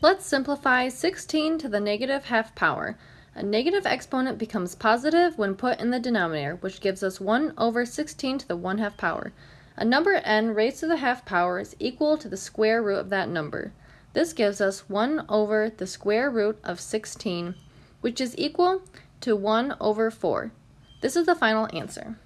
Let's simplify 16 to the negative half power. A negative exponent becomes positive when put in the denominator, which gives us 1 over 16 to the 1 half power. A number n raised to the half power is equal to the square root of that number. This gives us 1 over the square root of 16, which is equal to 1 over 4. This is the final answer.